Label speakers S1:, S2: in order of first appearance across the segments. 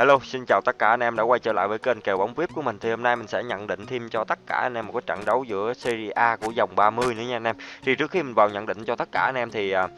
S1: Hello, xin chào tất cả anh em đã quay trở lại với kênh kèo bóng VIP của mình. Thì hôm nay mình sẽ nhận định thêm cho tất cả anh em một cái trận đấu giữa Serie A của dòng 30 nữa nha anh em. Thì trước khi mình vào nhận định cho tất cả anh em thì à,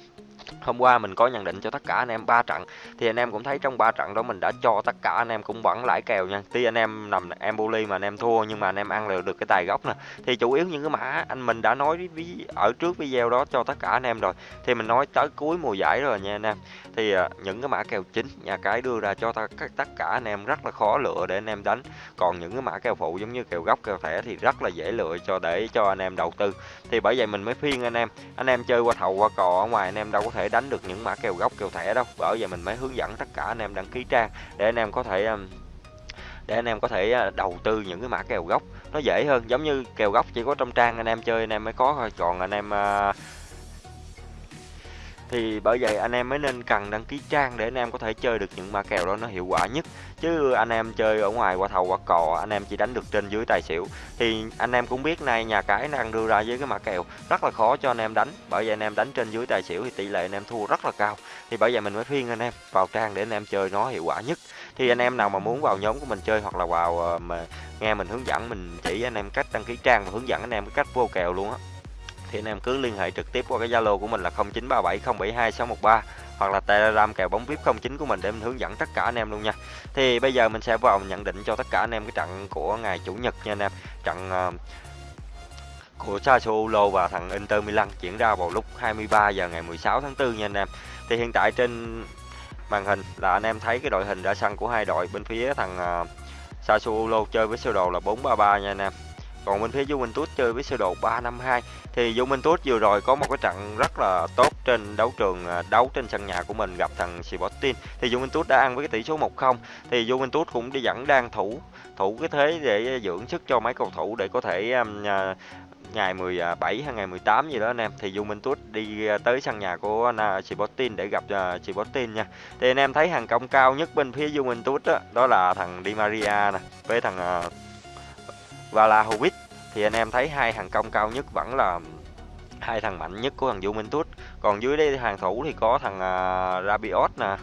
S1: Hôm qua mình có nhận định cho tất cả anh em ba trận thì anh em cũng thấy trong ba trận đó mình đã cho tất cả anh em cũng vẫn lãi kèo nha. Tuy anh em nằm em bully mà anh em thua nhưng mà anh em ăn được được cái tài gốc nè. Thì chủ yếu những cái mã anh mình đã nói ở trước video đó cho tất cả anh em rồi. Thì mình nói tới cuối mùa giải rồi nha anh em. Thì những cái mã kèo chính nhà cái đưa ra cho tất cả anh em rất là khó lựa để anh em đánh. Còn những cái mã kèo phụ giống như kèo gốc kèo thẻ thì rất là dễ lựa cho để cho anh em đầu tư. Thì bởi vậy mình mới phiên anh em, anh em chơi qua thầu qua cò ở ngoài anh em đâu có thể đánh được những mã kèo gốc kèo thẻ đâu. Bởi vậy mình mới hướng dẫn tất cả anh em đăng ký trang để anh em có thể um, để anh em có thể à, đầu tư những cái mã kèo gốc. Nó dễ hơn giống như kèo gốc chỉ có trong trang anh em chơi anh em mới có thôi. Còn anh em uh, thì bởi vậy anh em mới nên cần đăng ký trang để anh em có thể chơi được những ma kèo đó nó hiệu quả nhất chứ anh em chơi ở ngoài qua thầu qua cò anh em chỉ đánh được trên dưới tài xỉu thì anh em cũng biết nay nhà cái đang đưa ra với cái mã kèo rất là khó cho anh em đánh bởi vậy anh em đánh trên dưới tài xỉu thì tỷ lệ anh em thua rất là cao thì bởi vậy mình mới khuyên anh em vào trang để anh em chơi nó hiệu quả nhất thì anh em nào mà muốn vào nhóm của mình chơi hoặc là vào mà nghe mình hướng dẫn mình chỉ anh em cách đăng ký trang và hướng dẫn anh em cái cách vô kèo luôn á thì anh em cứ liên hệ trực tiếp qua cái Zalo của mình là 0937072613 hoặc là Telegram kèo bóng VIP 09 của mình để mình hướng dẫn tất cả anh em luôn nha. Thì bây giờ mình sẽ vào nhận định cho tất cả anh em cái trận của ngày chủ nhật nha anh em. Trận uh, của Sassuolo và thằng Inter Milan diễn ra vào lúc 23 giờ ngày 16 tháng 4 nha anh em. Thì hiện tại trên màn hình là anh em thấy cái đội hình ra sân của hai đội bên phía thằng uh, Sassuolo chơi với sơ đồ là 433 nha anh em. Còn bên phía Juventus chơi với sơ đồ 352 thì Juventus vừa rồi có một cái trận rất là tốt trên đấu trường à, đấu trên sân nhà của mình gặp thằng Sporting thì Juventus đã ăn với cái tỷ số 1-0 thì Juventus cũng đi dẫn đang thủ thủ cái thế để dưỡng sức cho mấy cầu thủ để có thể um, uh, ngày 17 hay ngày 18 gì đó anh em thì Juventus đi à, tới sân nhà của Sporting để gặp Sporting nha. Thì anh em thấy hàng công cao nhất bên phía Juventus đó, đó là thằng Di Maria nè với thằng uh, Vlahovic thì anh em thấy hai hàng công cao nhất vẫn là hai thằng mạnh nhất của thằng Juventus. Còn dưới đây hàng thủ thì có thằng uh, Rabiot nè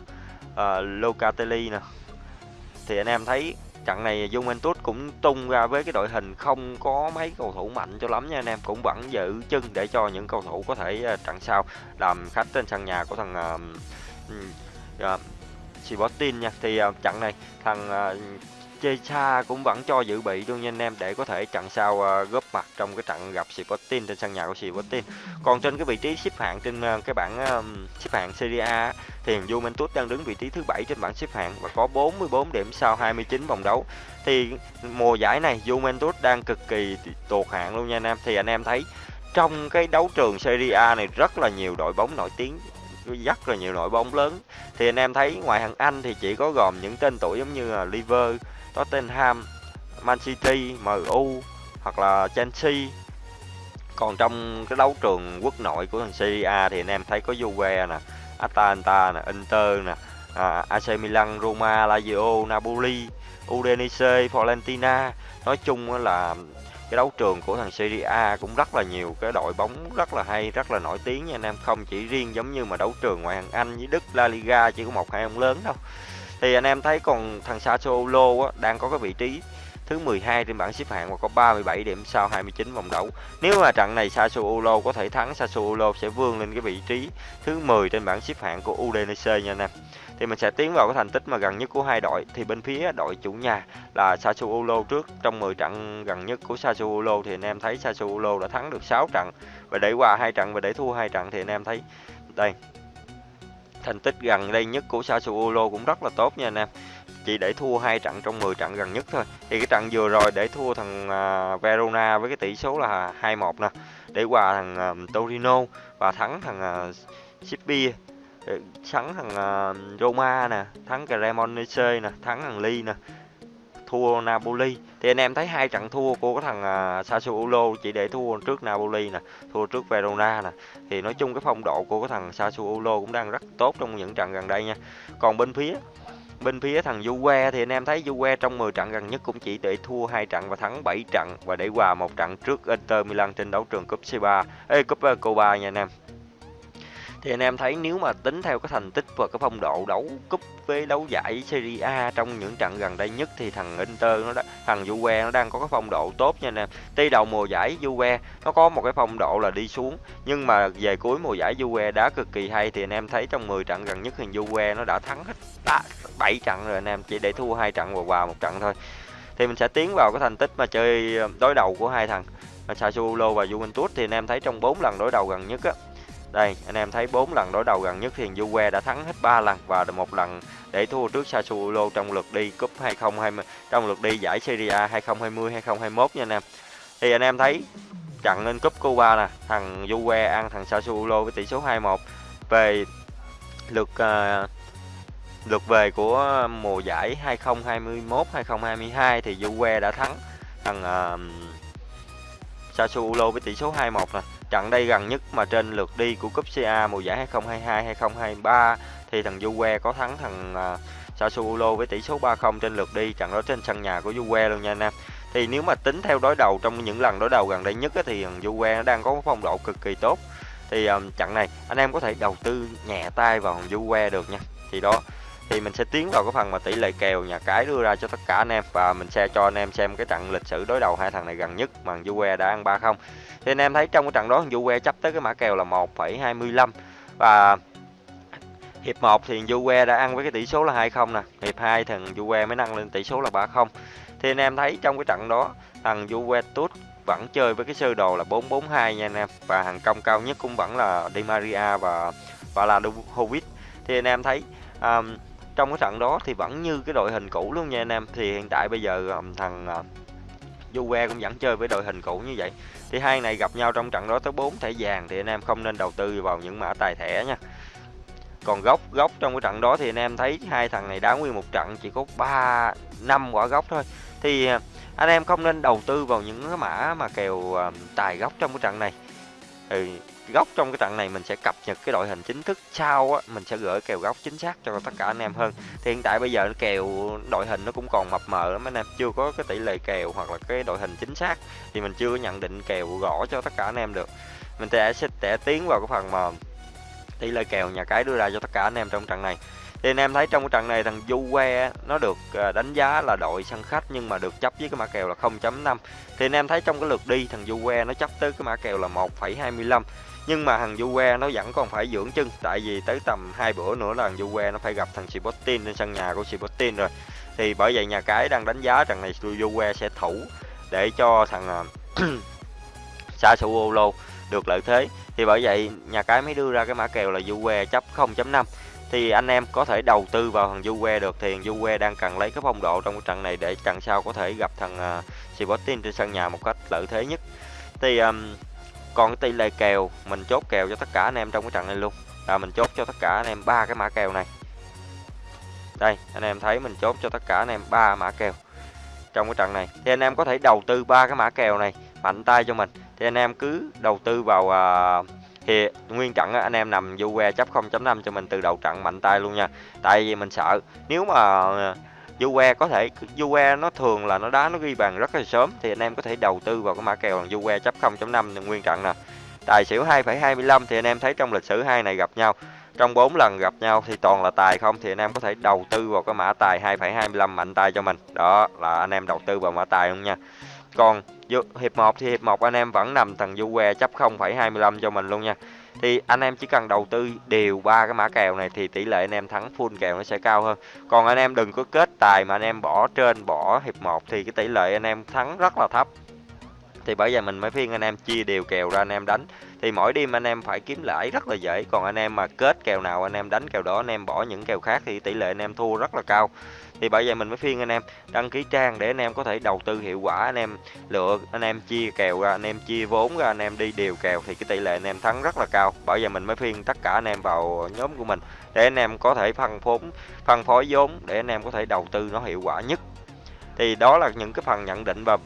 S1: uh, Locatelli nè. Thì anh em thấy trận này Juventus cũng tung ra với cái đội hình không có mấy cầu thủ mạnh cho lắm nha anh em. Cũng vẫn giữ chân để cho những cầu thủ có thể à, uh, trận sau. Làm khách trên sân nhà của thằng uh, uh, Sporting nha. Thì uh, trận này thằng uh, Checha cũng vẫn cho dự bị luôn nha anh em để có thể trận sau uh, góp mặt trong cái trận gặp Sporting trên sân nhà của Sporting. Còn trên cái vị trí xếp hạng trên uh, cái bảng uh, xếp hạng Serie A thì Juventus đang đứng vị trí thứ bảy trên bảng xếp hạng và có 44 điểm sau 29 vòng đấu. Thì mùa giải này Juventus đang cực kỳ tụt hạng luôn nha anh em. Thì anh em thấy trong cái đấu trường Serie A này rất là nhiều đội bóng nổi tiếng rất là nhiều đội bóng lớn thì anh em thấy ngoài hàng Anh thì chỉ có gồm những tên tuổi giống như là Liver Tottenham, Man City, MU hoặc là Chelsea. Còn trong cái đấu trường quốc nội của thằng Serie A thì anh em thấy có Juve nè, Atalanta nè, Inter nè, à, AC Milan, Roma, Lazio, Napoli, Udinese, Fiorentina. Nói chung là cái đấu trường của thằng Serie A cũng rất là nhiều cái đội bóng rất là hay, rất là nổi tiếng nha anh em, không chỉ riêng giống như mà đấu trường ngoại hạng Anh với Đức La Liga chỉ có một hai ông lớn đâu. Thì anh em thấy còn thằng Sassuolo á, đang có cái vị trí thứ 12 trên bảng xếp hạng và có 37 điểm sau 29 vòng đấu. Nếu mà trận này Sassuolo có thể thắng, Sassuolo sẽ vươn lên cái vị trí thứ 10 trên bảng xếp hạng của Udinese nha anh em. Thì mình sẽ tiến vào cái thành tích mà gần nhất của hai đội thì bên phía đội chủ nhà là Sassuolo trước trong 10 trận gần nhất của Sassuolo thì anh em thấy Sassuolo đã thắng được 6 trận và để qua hai trận và để thua hai trận thì anh em thấy đây, thành tích gần đây nhất của Sassuolo cũng rất là tốt nha anh em chỉ để thua hai trận trong 10 trận gần nhất thôi. Thì cái trận vừa rồi để thua thằng uh, Verona với cái tỷ số là 2-1 nè để qua thằng uh, Torino và thắng thằng à, uh, Sipia thắng thằng uh, Roma nè thắng Cremonese nè thắng thằng Ly nè thua Napoli. Thì anh em thấy hai trận thua của cái thằng uh, Sassuolo chỉ để thua trước Napoli nè thua trước Verona nè. Thì nói chung cái phong độ của cái thằng Sassuolo cũng đang rất tốt trong những trận gần đây nha. Còn bên phía bên phía thằng Juve thì anh em thấy Juve trong 10 trận gần nhất cũng chỉ để thua 2 trận và thắng 7 trận và để hòa một trận trước Inter Milan trên đấu trường cúp C3 ê, cúp ờ, Copa nha anh em. Thì anh em thấy nếu mà tính theo cái thành tích và cái phong độ đấu cúp với đấu giải Serie A trong những trận gần đây nhất thì thằng Inter nó đã, thằng Juve nó đang có cái phong độ tốt nha anh em. Tuy đầu mùa giải Juve nó có một cái phong độ là đi xuống nhưng mà về cuối mùa giải Juve đá cực kỳ hay thì anh em thấy trong 10 trận gần nhất thì Juve nó đã thắng hết 7 trận rồi anh em chỉ để thua hai trận và hòa một trận thôi. Thì mình sẽ tiến vào cái thành tích mà chơi đối đầu của hai thằng Sassuolo và Juventus thì anh em thấy trong 4 lần đối đầu gần nhất á đây, anh em thấy 4 lần đối đầu gần nhất thì Juve đã thắng hết 3 lần và một lần để thua trước Sassuolo trong lượt đi cúp 2020 trong lượt đi giải Serie A 2020 2021 nha anh em. Thì anh em thấy trận lên cúp Cuba nè, thằng Juve ăn thằng Sassuolo với tỷ số 2-1 về lượt uh, lượt về của mùa giải 2021 2022 thì Juve đã thắng thằng uh, Sassuolo với tỷ số 2-1 nè Trận đây gần nhất mà trên lượt đi của cúp CA mùa giải 2022-2023 thì thằng Juve có thắng thằng uh, Sassuolo với tỷ số 3-0 trên lượt đi, trận đó trên sân nhà của Juve luôn nha anh em. Thì nếu mà tính theo đối đầu trong những lần đối đầu gần đây nhất á, thì thằng Juve nó đang có phong độ cực kỳ tốt. Thì um, trận này anh em có thể đầu tư nhẹ tay vào thằng Juve được nha. Thì đó thì mình sẽ tiến vào cái phần mà tỷ lệ kèo nhà cái đưa ra cho tất cả anh em và mình sẽ cho anh em xem cái trận lịch sử đối đầu hai thằng này gần nhất mà Juve đã ăn 3-0 thì anh em thấy trong cái trận đó thằng Juve chấp tới cái mã kèo là 1,25 và hiệp 1 thì Juve đã ăn với cái tỷ số là 2-0 nè. Hiệp 2 thằng Juve mới nâng lên tỷ số là 3-0 thì anh em thấy trong cái trận đó thằng Juventus vẫn chơi với cái sơ đồ là 4-4-2 nha anh em. Và hàng công cao nhất cũng vẫn là Di Maria và và là Vlahovic thì anh em thấy um, trong cái trận đó thì vẫn như cái đội hình cũ luôn nha anh em. Thì hiện tại bây giờ um, thằng uh, Juve cũng vẫn chơi với đội hình cũ như vậy. Thì hai này gặp nhau trong trận đó tới 4 thẻ vàng thì anh em không nên đầu tư vào những mã tài thẻ nha. Còn góc góc trong cái trận đó thì anh em thấy hai thằng này đá nguyên một trận chỉ có 3 năm quả góc thôi. Thì à, anh em không nên đầu tư vào những cái mã mà kèo à, tài góc trong cái trận này. Thì góc trong cái trận này mình sẽ cập nhật cái đội hình chính thức sau á mình sẽ gửi kèo góc chính xác cho tất cả anh em hơn. Thì hiện tại bây giờ kèo đội hình nó cũng còn mập mờ lắm anh em chưa có cái tỷ lệ kèo hoặc là cái đội hình chính xác thì mình chưa có nhận định kèo gõ cho tất cả anh em được. Mình sẽ sẽ tiến vào cái phần mà tỷ lệ kèo nhà cái đưa ra cho tất cả anh em trong trận này. Thì anh em thấy trong cái trận này thằng Juve nó được ờ, đánh giá là đội sân khách nhưng mà được chấp với cái mã kèo là 0.5 thì anh em thấy trong cái lượt đi thằng Juve nó chấp tới cái mã kèo là 1,25 nhưng mà thằng Juve nó vẫn còn phải dưỡng chân tại vì tới tầm hai bữa nữa là thằng Juve nó phải gặp thằng Sporting trên sân nhà của Sporting rồi. Thì bởi vậy nhà cái đang đánh giá rằng này Juve sẽ thủ để cho thằng à, Sassuolo được lợi thế. Thì bởi vậy nhà cái mới đưa ra cái mã kèo là Juve chấp 0.5 thì anh em có thể đầu tư vào thằng Juve được thì thằng Juve đang cần lấy cái phong độ trong cái trận này để trận sau có thể gặp thằng à, uh, Sporting trên sân nhà một cách lợi thế nhất. Thì um, còn cái tỷ lệ kèo mình chốt kèo cho tất cả anh em trong cái trận này luôn. Là mình chốt cho tất cả anh em ba cái mã kèo này. Đây anh em thấy mình chốt cho tất cả anh em ba mã kèo trong cái trận này. Thì anh em có thể đầu tư ba cái mã kèo này mạnh tay cho mình. Thì anh em cứ đầu tư vào à, thì nguyên trận anh em nằm Juve chấp 0.5 cho mình từ đầu trận mạnh tay luôn nha. Tại vì mình sợ nếu mà Juve có thể Juve nó thường là nó đá nó ghi bàn rất là sớm thì anh em có thể đầu tư vào cái mã kèo bằng Juve chấp 0.5 nguyên trận nè. Tài xỉu 2,25 thì anh em thấy trong lịch sử hai này gặp nhau. Trong 4 lần gặp nhau thì toàn là tài không thì anh em có thể đầu tư vào cái mã tài 2,25 mạnh tay cho mình. Đó là anh em đầu tư vào mã tài luôn nha. Còn hiệp 1 thì hiệp 1 anh em vẫn nằm thằng Juve chấp 0,25 cho mình luôn nha thì anh em chỉ cần đầu tư đều ba cái mã kèo này thì tỷ lệ anh em thắng full kèo nó sẽ cao hơn. Còn anh em đừng có kết tài mà anh em bỏ trên, bỏ hiệp 1 thì cái tỷ lệ anh em thắng rất là thấp thì bởi vậy mình mới phiên anh em chia đều kèo ra anh em đánh thì mỗi đêm anh em phải kiếm lãi rất là dễ còn anh em mà kết kèo nào anh em đánh kèo đó anh em bỏ những kèo khác thì tỷ lệ anh em thua rất là cao thì bởi vậy mình mới phiên anh em đăng ký trang để anh em có thể đầu tư hiệu quả anh em lựa anh em chia kèo ra anh em chia vốn ra anh em đi đều kèo thì cái tỷ lệ anh em thắng rất là cao bởi vậy mình mới phiên tất cả anh em vào nhóm của mình để anh em có thể phân vốn phân phối vốn để anh em có thể đầu tư nó hiệu quả nhất thì đó là những cái phần nhận định và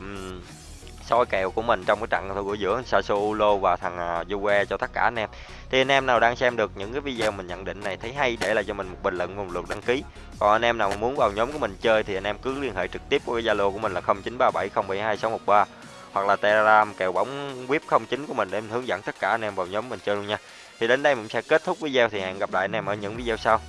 S1: soi kèo của mình trong cái trận của giữa Sassuolo và thằng à, Juve cho tất cả anh em. Thì anh em nào đang xem được những cái video mình nhận định này thấy hay để lại cho mình một bình luận và một lượt đăng ký. Còn anh em nào muốn vào nhóm của mình chơi thì anh em cứ liên hệ trực tiếp với Zalo của mình là 0937072613 hoặc là Telegram kèo bóng VIP 09 của mình để mình hướng dẫn tất cả anh em vào nhóm mình chơi luôn nha. Thì đến đây mình sẽ kết thúc video thì hẹn gặp lại anh em ở những video sau.